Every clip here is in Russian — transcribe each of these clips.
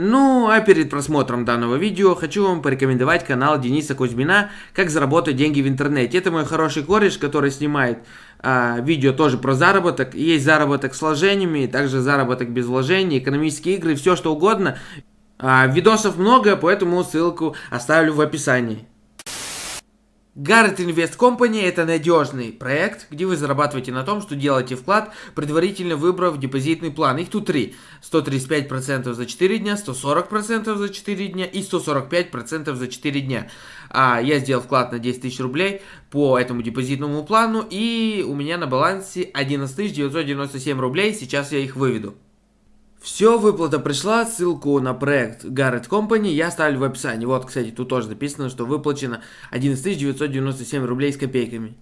Ну, а перед просмотром данного видео хочу вам порекомендовать канал Дениса Кузьмина «Как заработать деньги в интернете». Это мой хороший кореш, который снимает а, видео тоже про заработок. Есть заработок с вложениями, также заработок без вложений, экономические игры, все что угодно. А, видосов много, поэтому ссылку оставлю в описании. Garrett Invest Company – это надежный проект, где вы зарабатываете на том, что делаете вклад, предварительно выбрав депозитный план. Их тут три. 135% за 4 дня, 140% за 4 дня и 145% за 4 дня. А я сделал вклад на 10 тысяч рублей по этому депозитному плану, и у меня на балансе 11 997 рублей, сейчас я их выведу. Все, выплата пришла, ссылку на проект Garrett Company я оставлю в описании. Вот, кстати, тут тоже написано, что выплачено 11 997 рублей с копейками.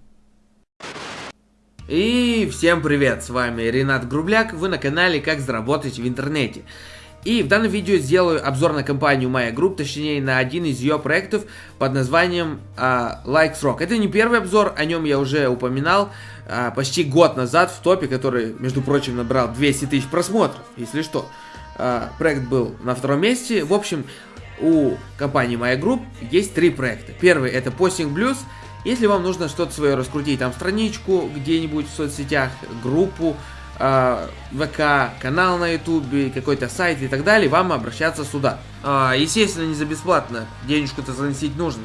И всем привет, с вами Ренат Грубляк, вы на канале Как заработать в интернете. И в данном видео сделаю обзор на компанию Maya Group, точнее на один из ее проектов под названием uh, Likes Rock. Это не первый обзор, о нем я уже упоминал uh, почти год назад в топе, который, между прочим, набрал 200 тысяч просмотров, если что. Uh, проект был на втором месте. В общем, у компании Maya Group есть три проекта. Первый это Posting Blues. Если вам нужно что-то свое раскрутить, там страничку где-нибудь в соцсетях, группу, э, ВК, канал на Ютубе, какой-то сайт и так далее, вам обращаться сюда. Э, естественно, не за бесплатно, денежку-то заносить нужно.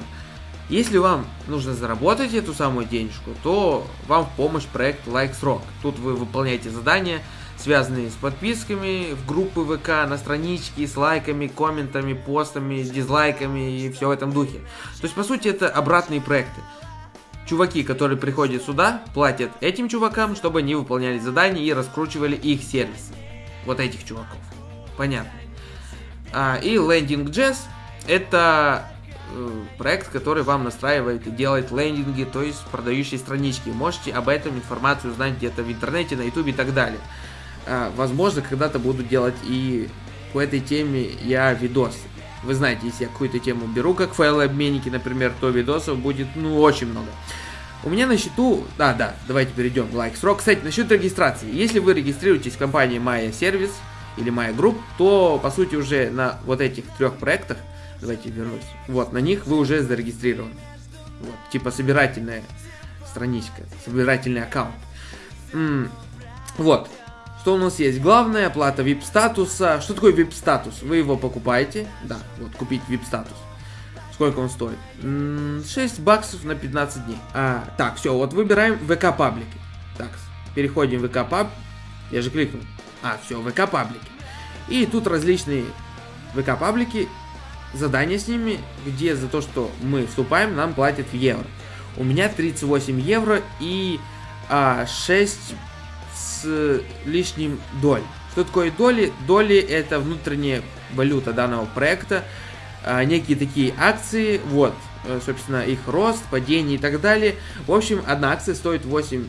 Если вам нужно заработать эту самую денежку, то вам в помощь проект Likes Rock. Тут вы выполняете задания, связанные с подписками в группы ВК, на странички, с лайками, комментами, постами, дизлайками и все в этом духе. То есть, по сути, это обратные проекты чуваки, которые приходят сюда, платят этим чувакам, чтобы они выполняли задания и раскручивали их сервисы. Вот этих чуваков. Понятно. А, и Landing Jazz это э, проект, который вам настраивает и делает лендинги, то есть продающие странички. Можете об этом информацию узнать где-то в интернете, на ютубе и так далее. А, возможно, когда-то буду делать и по этой теме я видосы. Вы знаете, если я какую-то тему беру, как файлообменники, например, то видосов будет, ну, очень много. У меня на счету... А, да, давайте перейдем в лайк срок. Кстати, насчет регистрации. Если вы регистрируетесь в компании Maya Service или Maya Group, то, по сути, уже на вот этих трех проектах, давайте вернусь, вот, на них вы уже зарегистрированы. Вот, типа собирательная страничка, собирательный аккаунт. М -м вот, что у нас есть? Главная оплата VIP статуса. Что такое VIP статус? Вы его покупаете. Да, вот купить VIP статус. Сколько он стоит? 6 баксов на 15 дней. А, так, все, вот выбираем ВК паблики. Так, переходим в ВК паб. Я же кликнул. А, все, ВК паблики. И тут различные ВК паблики, задания с ними, где за то, что мы вступаем, нам платят в евро. У меня 38 евро и а, 6 с лишним доль. Что такое доли? Доли это внутренняя валюта данного проекта, а, некие такие акции, вот, э, собственно, их рост, падение и так далее. В общем, одна акция стоит 8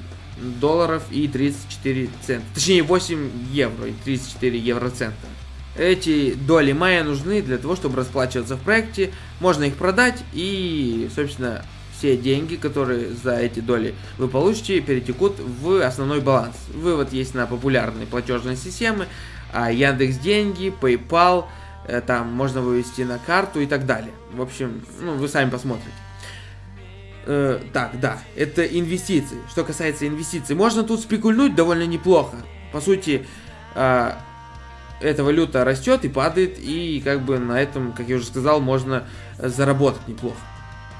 долларов и 34 цента. Точнее, 8 евро и 34 евроцента. Эти доли майя нужны для того, чтобы расплачиваться в проекте. Можно их продать и, собственно, все деньги, которые за эти доли вы получите, перетекут в основной баланс. Вывод есть на популярные платежные системы, а Яндекс Деньги, PayPal, э, там можно вывести на карту и так далее. В общем, ну, вы сами посмотрите. Э, так, да, это инвестиции. Что касается инвестиций, можно тут спекульнуть довольно неплохо. По сути, э, эта валюта растет и падает, и как бы на этом, как я уже сказал, можно заработать неплохо.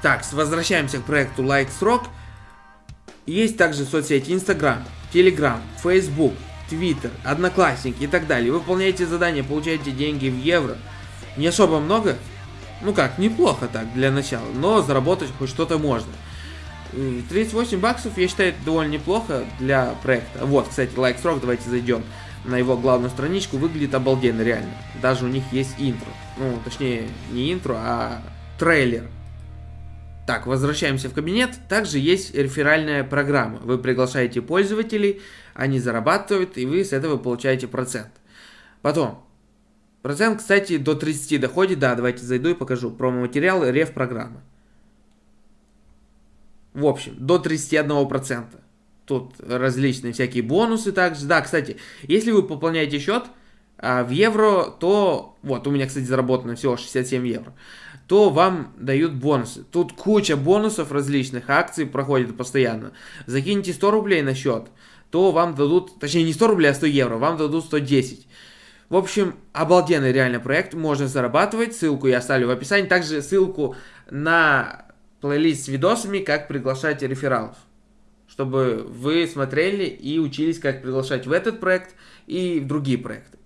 Так, возвращаемся к проекту Likes Rock. Есть также соцсети Instagram, Telegram, Facebook, Twitter, Одноклассники и так далее. Выполняете задания, получаете деньги в евро. Не особо много. Ну как, неплохо так для начала, но заработать хоть что-то можно. 38 баксов, я считаю, довольно неплохо для проекта. Вот, кстати, Likes Rock, давайте зайдем на его главную страничку. Выглядит обалденно, реально. Даже у них есть интро. Ну, точнее, не интро, а трейлер так, возвращаемся в кабинет. Также есть реферальная программа. Вы приглашаете пользователей, они зарабатывают, и вы с этого получаете процент. Потом, процент, кстати, до 30 доходит. Да, давайте зайду и покажу. Промо-материал, реф-программы. В общем, до 31%. Тут различные всякие бонусы также. Да, кстати, если вы пополняете счет, а, в евро, то, вот, у меня, кстати, заработано всего 67 евро, то вам дают бонусы. Тут куча бонусов различных, акций проходят постоянно. Закиньте 100 рублей на счет, то вам дадут, точнее не 100 рублей, а 100 евро, вам дадут 110. В общем, обалденный реально проект, можно зарабатывать, ссылку я оставлю в описании, также ссылку на плейлист с видосами, как приглашать рефералов, чтобы вы смотрели и учились, как приглашать в этот проект и в другие проекты.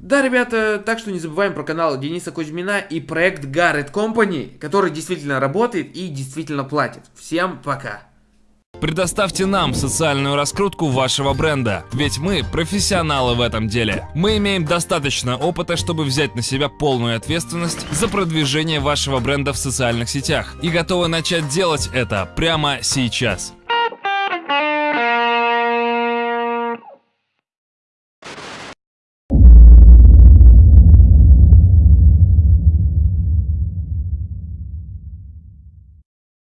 Да, ребята, так что не забываем про канал Дениса Кузьмина и проект Garrett Company, который действительно работает и действительно платит. Всем пока! Предоставьте нам социальную раскрутку вашего бренда, ведь мы профессионалы в этом деле. Мы имеем достаточно опыта, чтобы взять на себя полную ответственность за продвижение вашего бренда в социальных сетях и готовы начать делать это прямо сейчас.